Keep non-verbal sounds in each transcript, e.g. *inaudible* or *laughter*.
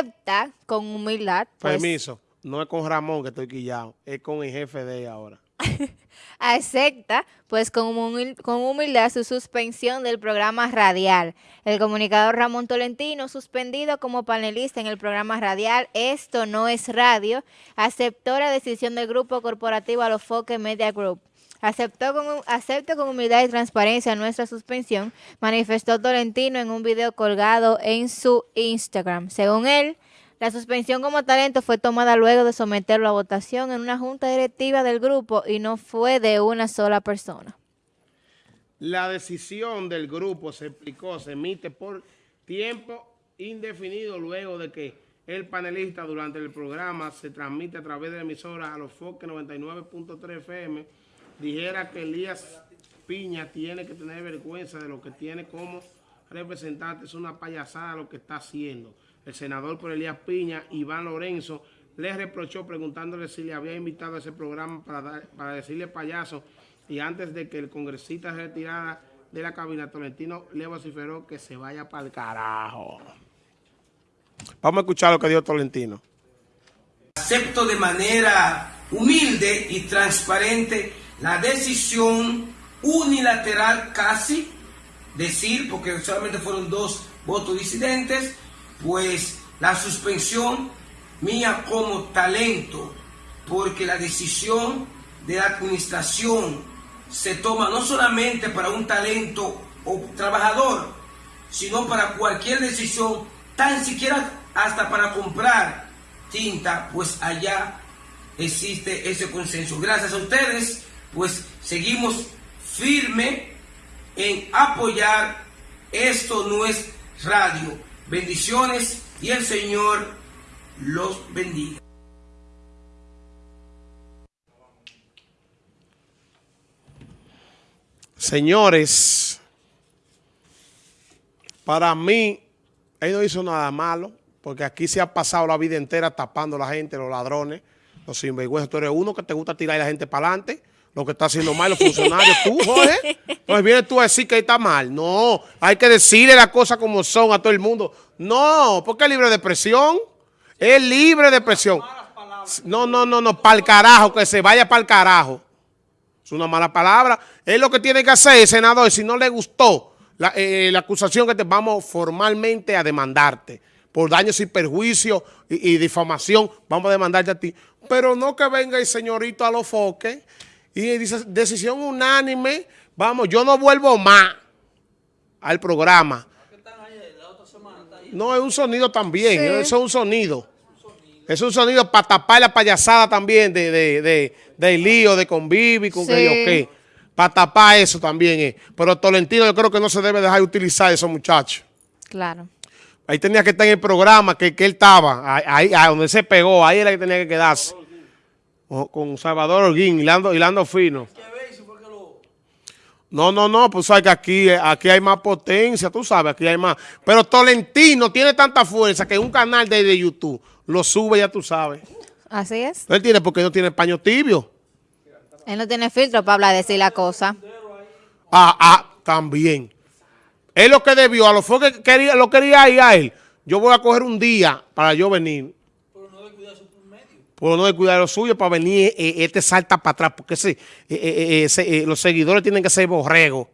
acepta con humildad. Pues, Permiso, no es con Ramón que estoy quillado, es con el jefe de ahora. *laughs* acepta pues con, con humildad su suspensión del programa radial. El comunicador Ramón Tolentino, suspendido como panelista en el programa radial Esto no es radio, aceptó la decisión del grupo corporativo Alofoque Media Group. Aceptó con, acepto con humildad y transparencia nuestra suspensión, manifestó Tolentino en un video colgado en su Instagram. Según él, la suspensión como talento fue tomada luego de someterlo a votación en una junta directiva del grupo y no fue de una sola persona. La decisión del grupo se explicó, se emite por tiempo indefinido luego de que el panelista durante el programa se transmite a través de la emisora a los Foque 99.3 FM dijera que Elías Piña tiene que tener vergüenza de lo que tiene como representante. Es una payasada lo que está haciendo el senador por Elías Piña, Iván Lorenzo, le reprochó preguntándole si le había invitado a ese programa para, para decirle payaso y antes de que el congresista se retirara de la cabina, Tolentino le vociferó que se vaya para el carajo. Vamos a escuchar lo que dijo Tolentino. Acepto de manera humilde y transparente la decisión unilateral casi, decir, porque solamente fueron dos votos disidentes, pues la suspensión mía como talento, porque la decisión de la administración se toma no solamente para un talento o trabajador, sino para cualquier decisión, tan siquiera hasta para comprar tinta, pues allá existe ese consenso. Gracias a ustedes, pues seguimos firme en apoyar esto no es radio Bendiciones y el Señor los bendiga. Señores, para mí, él no hizo nada malo, porque aquí se ha pasado la vida entera tapando a la gente, los ladrones, los sinvergüenzas. Tú eres uno que te gusta tirar a la gente para adelante lo que está haciendo mal los funcionarios. tú, Jorge, entonces vienes tú a decir que está mal. No, hay que decirle las cosas como son a todo el mundo. No, porque es libre de presión. Es libre de presión. No, no, no, no, para el carajo, que se vaya para el carajo. Es una mala palabra. Es lo que tiene que hacer, senador. Si no le gustó la, eh, acusación que te vamos formalmente a demandarte por daños y perjuicio y, difamación, vamos a demandarte a ti. Pero no que venga el señorito a los foques y dice, decisión unánime, vamos, yo no vuelvo más al programa. No, es un sonido también, eso es un sonido. Es un sonido para tapar la payasada también de, de, de, lío, de convivir, con que yo qué. Para tapar eso también es. Pero Tolentino yo creo que no se debe dejar de utilizar esos muchachos. Claro. Ahí tenía que estar en el programa que, que él estaba, ahí, ahí, donde se pegó, ahí era que tenía que quedarse con Salvador Orguín, hilando, hilando fino. No, no, no, pues sabes que aquí, aquí hay más potencia, tú sabes, aquí hay más. Pero Tolentino tiene tanta fuerza que un canal de, YouTube lo sube, ya tú sabes. Así es. Él tiene porque no tiene paño tibio. Él no tiene filtro para hablar, decir la cosa. Ah, ah, también. Él lo que debió, a lo que quería, lo quería ir a él. Yo voy a coger un día para yo venir por no cuidar lo suyo para venir eh, eh, este salta para atrás, porque eh, los seguidores tienen que ser borregos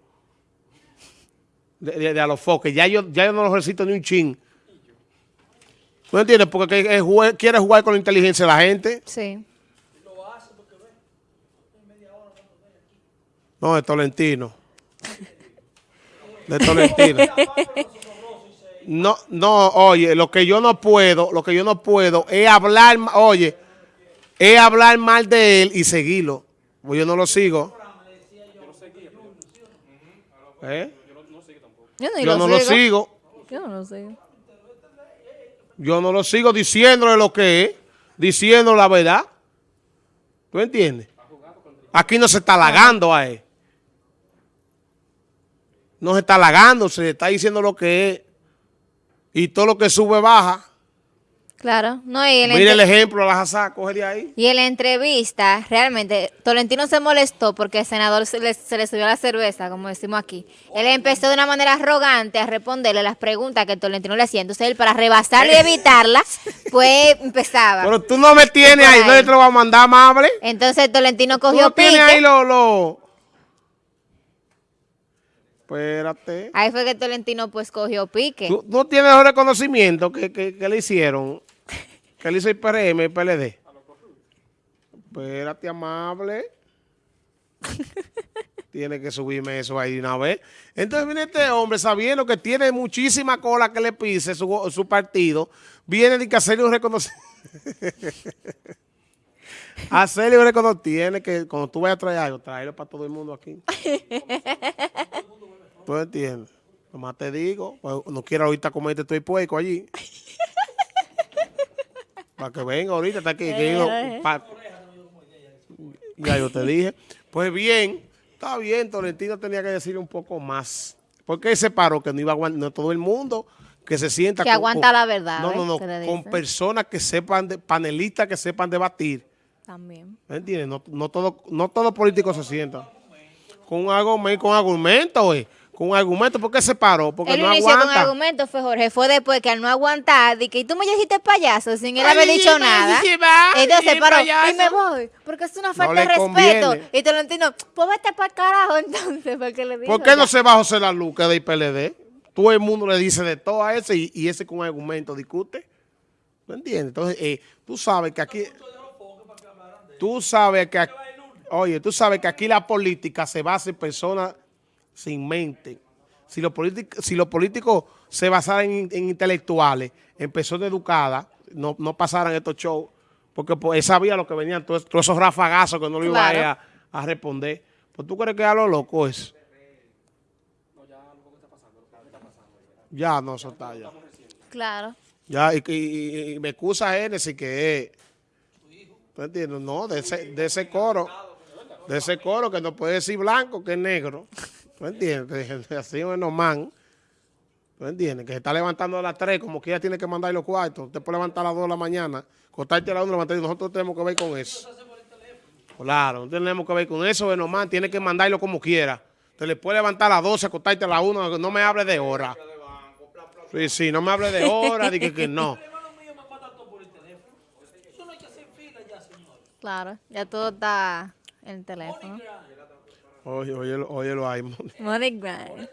de, a los foques. Ya yo, ya yo no los recito ni un chin. ¿No entiendes? Porque quiere jugar con la inteligencia de la gente. Sí. No, de Tolentino. De Tolentino. No, no, oye, lo que yo no puedo, lo que yo no puedo es hablar, oye, es hablar mal de él y seguirlo. Pues yo no lo sigo. ¿Eh? Yo no, lo sigo. Yo no lo sigo. Yo no lo sigo diciéndole lo que es, diciendo la verdad. ¿Tú entiendes? Aquí no se está halagando a él. No se está halagando, se está diciendo lo que es. Y todo lo que sube baja. Claro. No, y Mira el ejemplo, la Hazá, coge de ahí. y en la entrevista, realmente, Tolentino se molestó porque el senador se le, se le subió la cerveza, como decimos aquí. Él empezó de una manera arrogante a responderle las preguntas que Tolentino le hacía. Entonces él, para rebasarle y evitarla, *laughs* pues empezaba. Pero tú no me tienes ahí, ahí. no te lo voy a mandar amable. Entonces Tolentino Tú cogió no tienes pique. ahí lo, lo... Espérate. Ahí fue que Tolentino pues cogió pique. ¿Tú no tienes los reconocimientos que, que, que le hicieron? Que le hizo el PRM y el PLD. Espérate, amable. *laughs* tiene que subirme eso ahí de una vez. Entonces viene este hombre sabiendo que tiene muchísima cola que le pise su, su partido. Viene de que hacerle un reconocimiento. hacerle *laughs* un reconocimiento. Tiene que, cuando tú vayas a traer algo, traerlo para todo el mundo aquí. *laughs* ¿Tú entiendes? Nomás te digo, pues, no quiero ahorita comerte todo el puerco allí. Para que venga ahorita, está aquí. que yo- pa- ya yo te dije. Pues bien, está bien, Tolentino tenía que decir un poco más. Porque él se paró que no iba a aguantar, no todo el mundo que se sienta. Que aguanta la verdad, No, no, ¿eh? no, con personas que sepan, de, panelistas que sepan debatir. También. ¿Me entiendes? No, no todo, no todo político se sienta. Con con argumento, güey. Con un argumento. ¿Por qué se paró? Porque Él no inició con aguanta. argumentos, fue Jorge. Fue después que al no aguantar, de que "Y tú me dijiste payaso sin él haber dicho nada. Entonces sí, paró payaso. y me voy. Porque es una falta de respeto. conviene. Y Tolentino, pues vete para el carajo *laughs* entonces, porque le dijo. ¿Por qué no ya. se va José la es del PLD? Todo el mundo le dice de todo a ese y, y ese con argumento discute. ¿No entiendes? Entonces, eh, tú sabes que aquí... Tú sabes que aquí, oye, tú sabes que aquí la política se basa en personas sin mente. Si los políticos, si los políticos se basaran en, en intelectuales, en personas educadas, no, no pasaran estos shows, porque pues, él sabía lo que venían, todos, todos esos rafagazos que no le iba Claro. a, a responder. Pues tú crees que a lo loco es. Ya, no, eso está ya. Claro. Ya, y, y- y me excusa Génesis que es. ¿Tú entiendes? No, de ese, de ese coro. De ese coro que no puede decir blanco, que es negro. ¿Tú entiendes? Que *laughs* Así es man. ¿Tú entiendes? Que se está levantando a las 3, como que ella tiene que mandar los cuartos. Usted puede levantar a las 2 de la mañana, cortarte a las 1 de la mañana. y Nosotros tenemos que ver con eso. Claro, no tenemos que ver con eso. Benoman tiene que mandarlo como quiera. Te le puede levantar a las 12, acostarte a las 1. No me hable de hora. Sí, sí, no me hable de hora. Dije que no. *laughs* Claro. Ya todo está en el teléfono. Oye, oye, óyelo ahí. Money grind.